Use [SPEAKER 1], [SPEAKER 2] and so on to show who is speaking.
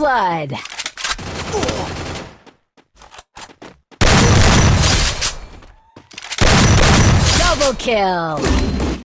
[SPEAKER 1] Blood. Double kill.